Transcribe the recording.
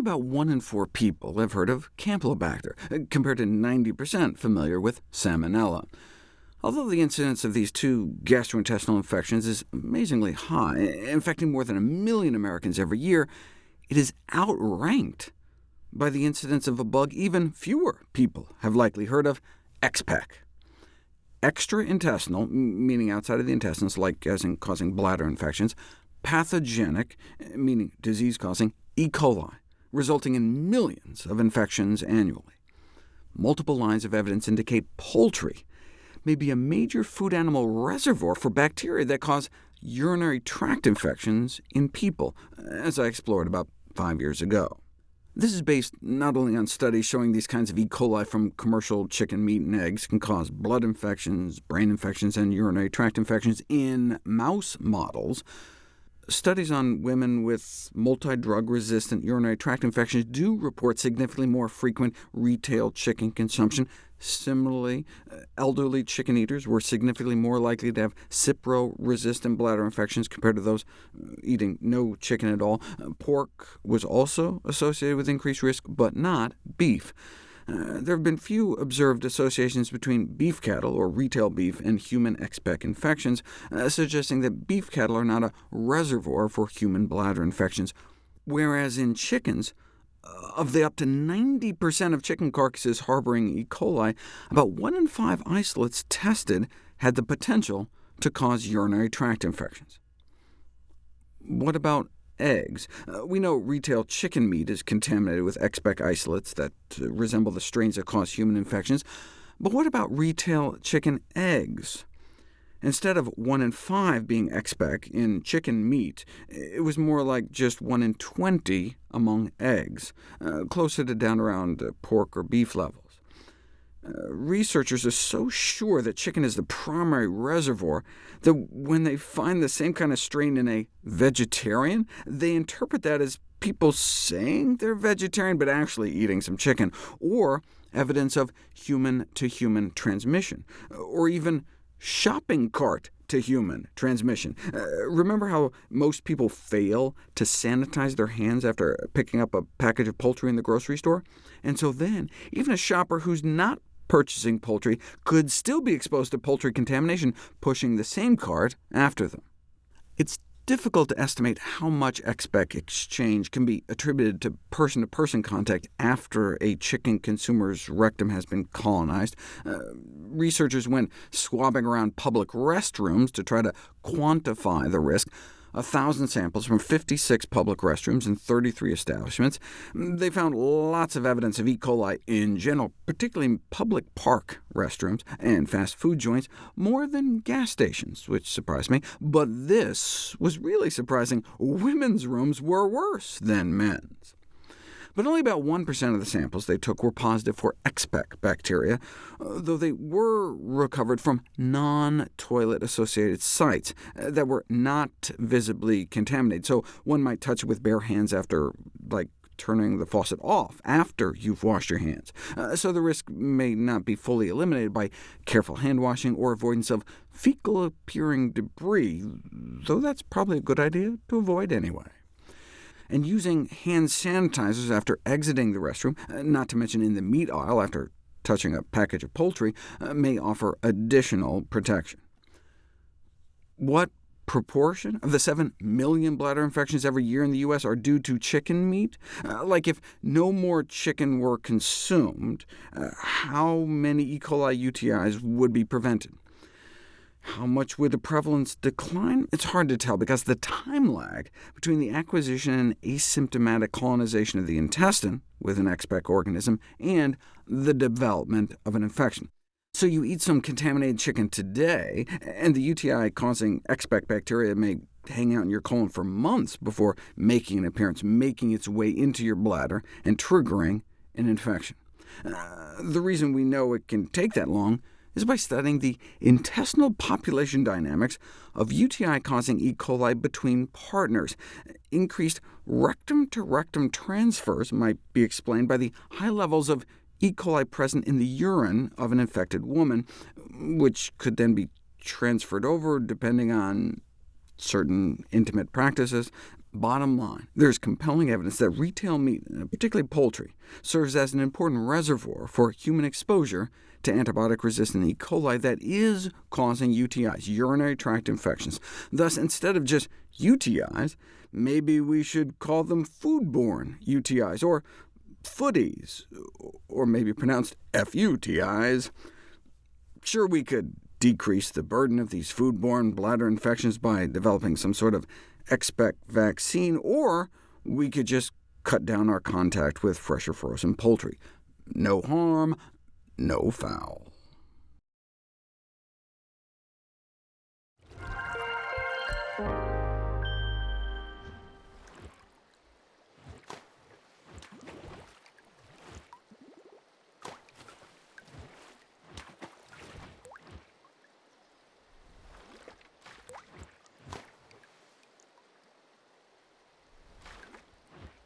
about 1 in 4 people have heard of Campylobacter, uh, compared to 90% familiar with Salmonella. Although the incidence of these two gastrointestinal infections is amazingly high, infecting more than a million Americans every year, it is outranked by the incidence of a bug even fewer people have likely heard of, ExPEC. Extraintestinal, meaning outside of the intestines, like as in causing bladder infections, pathogenic, meaning disease-causing, E. coli, resulting in millions of infections annually. Multiple lines of evidence indicate poultry may be a major food animal reservoir for bacteria that cause urinary tract infections in people, as I explored about five years ago. This is based not only on studies showing these kinds of E. coli from commercial chicken meat and eggs can cause blood infections, brain infections, and urinary tract infections in mouse models, Studies on women with multi-drug-resistant urinary tract infections do report significantly more frequent retail chicken consumption. Similarly, uh, elderly chicken eaters were significantly more likely to have Cipro-resistant bladder infections compared to those uh, eating no chicken at all. Uh, pork was also associated with increased risk, but not beef. Uh, there have been few observed associations between beef cattle, or retail beef, and human ExPEC infections, uh, suggesting that beef cattle are not a reservoir for human bladder infections, whereas in chickens, uh, of the up to 90% of chicken carcasses harboring E. coli, about 1 in 5 isolates tested had the potential to cause urinary tract infections. What about eggs. Uh, we know retail chicken meat is contaminated with ExPEC isolates that uh, resemble the strains that cause human infections. But what about retail chicken eggs? Instead of 1 in 5 being ExPEC in chicken meat, it was more like just 1 in 20 among eggs, uh, closer to down around uh, pork or beef levels. Uh, researchers are so sure that chicken is the primary reservoir that when they find the same kind of strain in a vegetarian, they interpret that as people saying they're vegetarian but actually eating some chicken, or evidence of human-to-human -human transmission, or even shopping cart to human transmission. Uh, remember how most people fail to sanitize their hands after picking up a package of poultry in the grocery store? And so then, even a shopper who's not purchasing poultry could still be exposed to poultry contamination, pushing the same cart after them. It's difficult to estimate how much ExPEC exchange can be attributed to person-to-person -person contact after a chicken consumer's rectum has been colonized. Uh, researchers went swabbing around public restrooms to try to quantify the risk. 1,000 samples from 56 public restrooms in 33 establishments. They found lots of evidence of E. coli in general, particularly in public park restrooms and fast food joints, more than gas stations, which surprised me. But this was really surprising. Women's rooms were worse than men's but only about 1% of the samples they took were positive for ExPEC bacteria, uh, though they were recovered from non-toilet-associated sites uh, that were not visibly contaminated, so one might touch it with bare hands after, like, turning the faucet off after you've washed your hands, uh, so the risk may not be fully eliminated by careful hand washing or avoidance of fecal-appearing debris, though that's probably a good idea to avoid anyway and using hand sanitizers after exiting the restroom, uh, not to mention in the meat aisle after touching a package of poultry, uh, may offer additional protection. What proportion of the 7 million bladder infections every year in the U.S. are due to chicken meat? Uh, like if no more chicken were consumed, uh, how many E. coli UTIs would be prevented? How much would the prevalence decline? It's hard to tell, because the time lag between the acquisition and asymptomatic colonization of the intestine with an ExPEC organism and the development of an infection. So you eat some contaminated chicken today, and the UTI-causing ExPEC bacteria may hang out in your colon for months before making an appearance, making its way into your bladder and triggering an infection. Uh, the reason we know it can take that long is by studying the intestinal population dynamics of UTI-causing E. coli between partners. Increased rectum-to-rectum -rectum transfers might be explained by the high levels of E. coli present in the urine of an infected woman, which could then be transferred over depending on certain intimate practices. Bottom line, there's compelling evidence that retail meat, uh, particularly poultry, serves as an important reservoir for human exposure to antibiotic-resistant E. coli that is causing UTIs, urinary tract infections. Thus, instead of just UTIs, maybe we should call them foodborne UTIs, or footies, or maybe pronounced FUTIs. Sure, we could decrease the burden of these foodborne bladder infections by developing some sort of ExPEC vaccine, or we could just cut down our contact with fresh or frozen poultry. No harm, no foul.